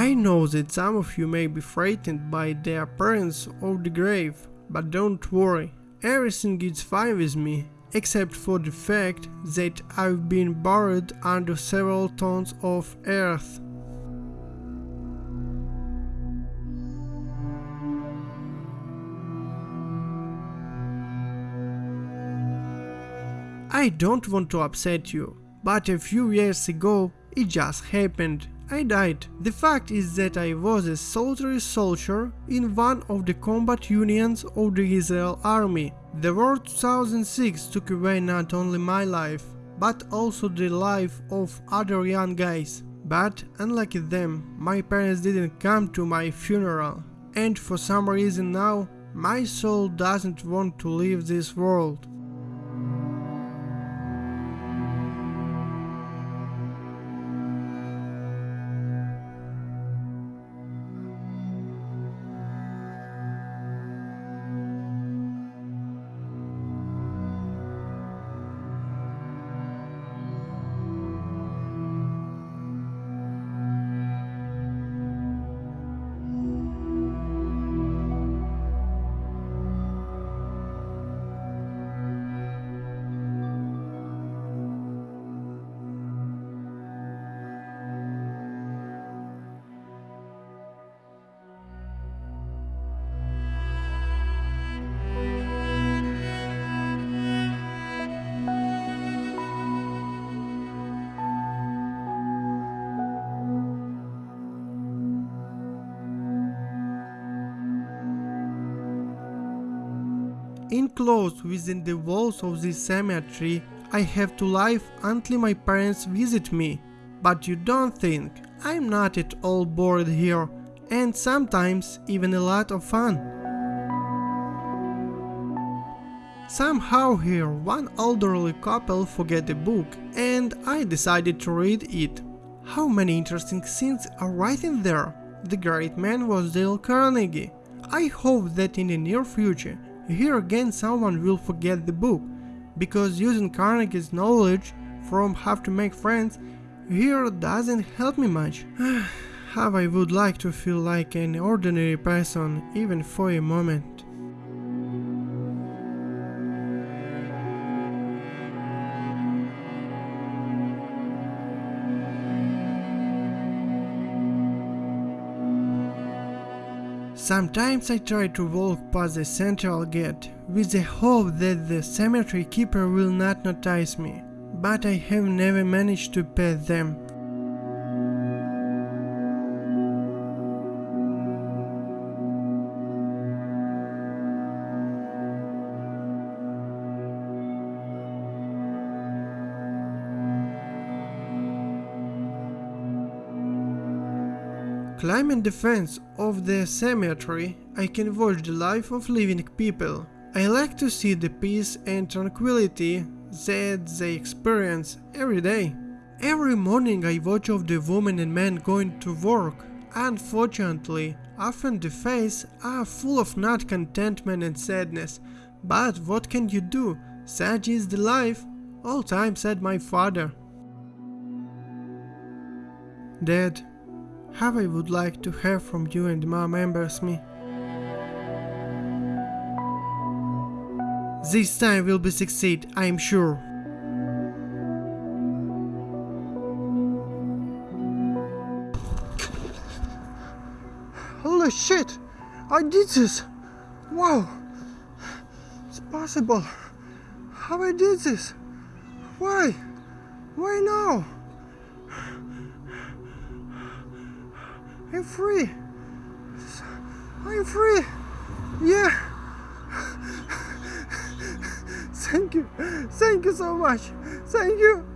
I know that some of you may be frightened by the appearance of the grave, but don't worry, everything is fine with me, except for the fact that I've been buried under several tons of earth. I don't want to upset you, but a few years ago it just happened I died. The fact is that I was a solitary soldier in one of the combat unions of the Israel army. The war 2006 took away not only my life, but also the life of other young guys. But unlike them, my parents didn't come to my funeral. And for some reason now, my soul doesn't want to leave this world. Enclosed within the walls of this cemetery, I have to live until my parents visit me. But you don't think, I'm not at all bored here, and sometimes even a lot of fun. Somehow here one elderly couple forget a book and I decided to read it. How many interesting things are right in there. The great man was Dale Carnegie. I hope that in the near future here again someone will forget the book, because using Carnegie's knowledge from how to make friends here doesn't help me much. how I would like to feel like an ordinary person even for a moment. Sometimes I try to walk past the central gate, with the hope that the cemetery keeper will not notice me, but I have never managed to pass them. Climbing the fence of the cemetery, I can watch the life of living people. I like to see the peace and tranquility that they experience every day. Every morning I watch of the women and men going to work. Unfortunately, often the faces are full of not contentment and sadness. But what can you do? Such is the life. All time said my father. Dad, how I would like to hear from you and mom members me. This time will be succeed, I am sure. Holy shit! I did this! Wow! It's possible! How I did this? Why? Why now? I'm free. I'm free. Yeah. Thank you. Thank you so much. Thank you.